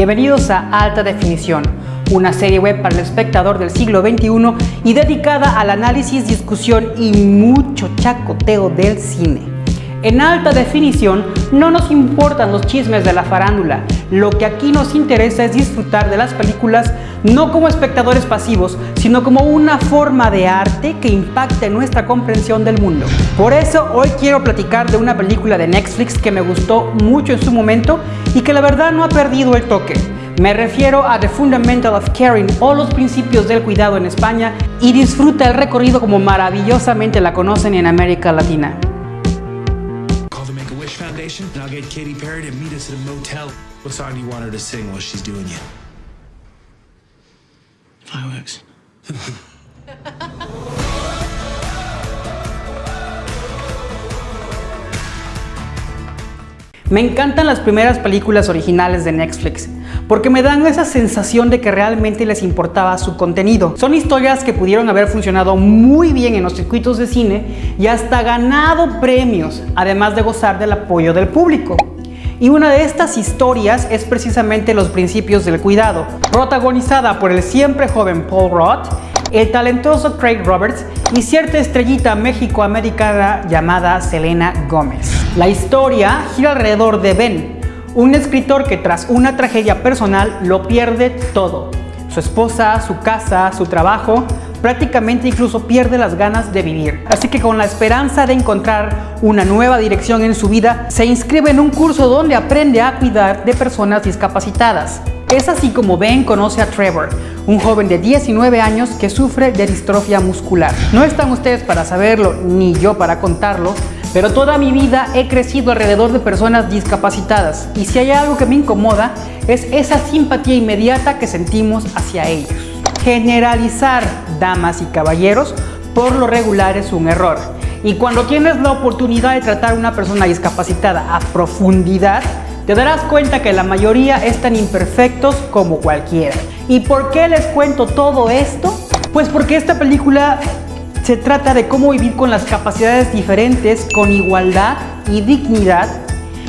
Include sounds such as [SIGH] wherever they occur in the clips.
Bienvenidos a Alta Definición, una serie web para el espectador del siglo XXI y dedicada al análisis, discusión y mucho chacoteo del cine. En alta definición no nos importan los chismes de la farándula, lo que aquí nos interesa es disfrutar de las películas no como espectadores pasivos, sino como una forma de arte que impacta en nuestra comprensión del mundo. Por eso hoy quiero platicar de una película de Netflix que me gustó mucho en su momento y que la verdad no ha perdido el toque. Me refiero a The Fundamental of Caring o los principios del cuidado en España y disfruta el recorrido como maravillosamente la conocen en América Latina. I'll get Katy Perry to meet us at a motel. What song do you want her to sing while she's doing? [LAUGHS] Me encantan las primeras películas originales de Netflix, porque me dan esa sensación de que realmente les importaba su contenido. Son historias que pudieron haber funcionado muy bien en los circuitos de cine y hasta ganado premios, además de gozar del apoyo del público. Y una de estas historias es precisamente Los Principios del Cuidado, protagonizada por el siempre joven Paul Roth, el talentoso Craig Roberts y cierta estrellita mexicoamericana llamada Selena Gómez. La historia gira alrededor de Ben, un escritor que tras una tragedia personal lo pierde todo. Su esposa, su casa, su trabajo, prácticamente incluso pierde las ganas de vivir. Así que con la esperanza de encontrar una nueva dirección en su vida, se inscribe en un curso donde aprende a cuidar de personas discapacitadas. Es así como Ben conoce a Trevor, un joven de 19 años que sufre de distrofia muscular. No están ustedes para saberlo, ni yo para contarlo, pero toda mi vida he crecido alrededor de personas discapacitadas y si hay algo que me incomoda es esa simpatía inmediata que sentimos hacia ellos. Generalizar, damas y caballeros, por lo regular es un error. Y cuando tienes la oportunidad de tratar a una persona discapacitada a profundidad, te darás cuenta que la mayoría están imperfectos como cualquiera. ¿Y por qué les cuento todo esto? Pues porque esta película se trata de cómo vivir con las capacidades diferentes, con igualdad y dignidad,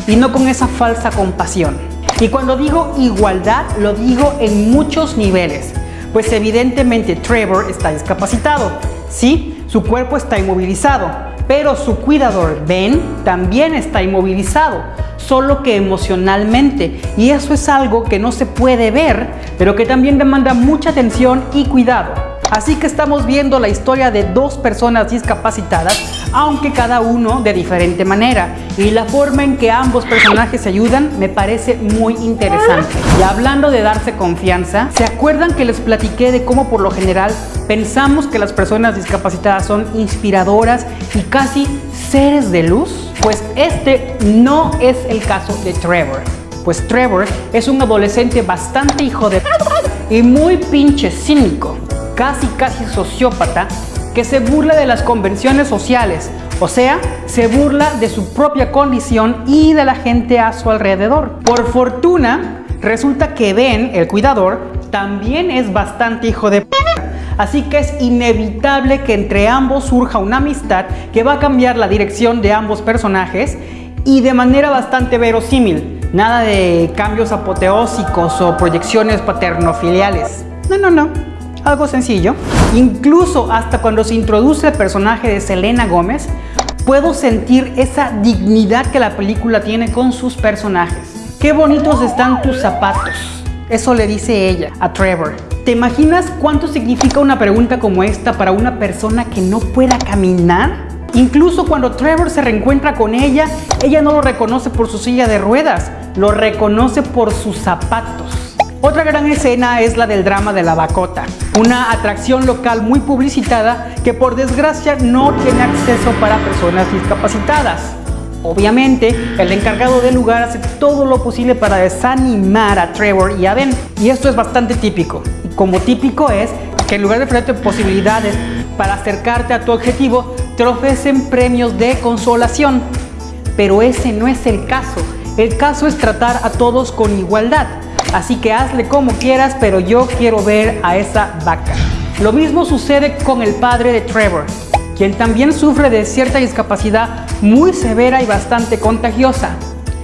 y no con esa falsa compasión. Y cuando digo igualdad, lo digo en muchos niveles, pues evidentemente Trevor está discapacitado, ¿sí? Su cuerpo está inmovilizado, pero su cuidador Ben también está inmovilizado, solo que emocionalmente, y eso es algo que no se puede ver, pero que también demanda mucha atención y cuidado. Así que estamos viendo la historia de dos personas discapacitadas, aunque cada uno de diferente manera. Y la forma en que ambos personajes se ayudan me parece muy interesante. Y hablando de darse confianza, ¿se acuerdan que les platiqué de cómo por lo general pensamos que las personas discapacitadas son inspiradoras y casi seres de luz? Pues este no es el caso de Trevor. Pues Trevor es un adolescente bastante hijo de... y muy pinche cínico casi casi sociópata que se burla de las convenciones sociales, o sea, se burla de su propia condición y de la gente a su alrededor. Por fortuna, resulta que Ben, el cuidador, también es bastante hijo de p Así que es inevitable que entre ambos surja una amistad que va a cambiar la dirección de ambos personajes y de manera bastante verosímil. Nada de cambios apoteósicos o proyecciones paternofiliales. No, no, no algo sencillo. Incluso hasta cuando se introduce el personaje de Selena Gómez, puedo sentir esa dignidad que la película tiene con sus personajes. Qué bonitos están tus zapatos. Eso le dice ella a Trevor. ¿Te imaginas cuánto significa una pregunta como esta para una persona que no pueda caminar? Incluso cuando Trevor se reencuentra con ella, ella no lo reconoce por su silla de ruedas, lo reconoce por sus zapatos. Otra gran escena es la del drama de la Bacota, una atracción local muy publicitada que por desgracia no tiene acceso para personas discapacitadas. Obviamente, el encargado del lugar hace todo lo posible para desanimar a Trevor y a Ben, y esto es bastante típico. Y como típico es que en lugar de ofrecerte posibilidades para acercarte a tu objetivo, te ofrecen premios de consolación. Pero ese no es el caso. El caso es tratar a todos con igualdad. Así que hazle como quieras, pero yo quiero ver a esa vaca. Lo mismo sucede con el padre de Trevor, quien también sufre de cierta discapacidad muy severa y bastante contagiosa,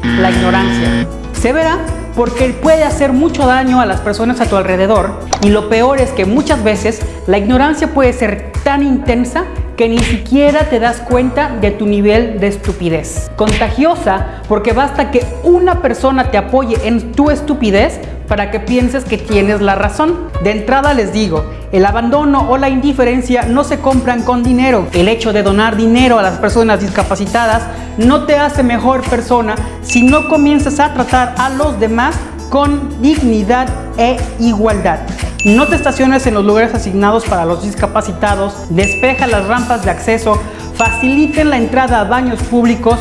la ignorancia. Severa porque puede hacer mucho daño a las personas a tu alrededor y lo peor es que muchas veces la ignorancia puede ser tan intensa que ni siquiera te das cuenta de tu nivel de estupidez. Contagiosa porque basta que una persona te apoye en tu estupidez para que pienses que tienes la razón. De entrada les digo, el abandono o la indiferencia no se compran con dinero. El hecho de donar dinero a las personas discapacitadas no te hace mejor persona si no comienzas a tratar a los demás con dignidad e igualdad. No te estaciones en los lugares asignados para los discapacitados, despeja las rampas de acceso, faciliten la entrada a baños públicos,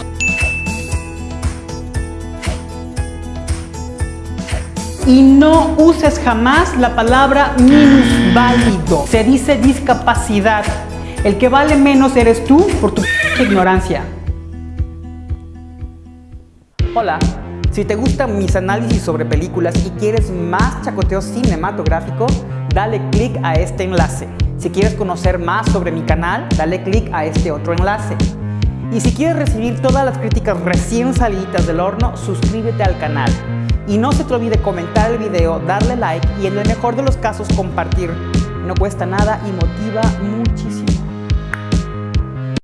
y no uses jamás la palabra minusválido. Se dice discapacidad. El que vale menos eres tú por tu ignorancia. Hola, si te gustan mis análisis sobre películas y quieres más chacoteo cinematográfico, dale click a este enlace. Si quieres conocer más sobre mi canal, dale click a este otro enlace. Y si quieres recibir todas las críticas recién salidas del horno, suscríbete al canal. Y no se te olvide comentar el video, darle like y en el mejor de los casos compartir. No cuesta nada y motiva muchísimo.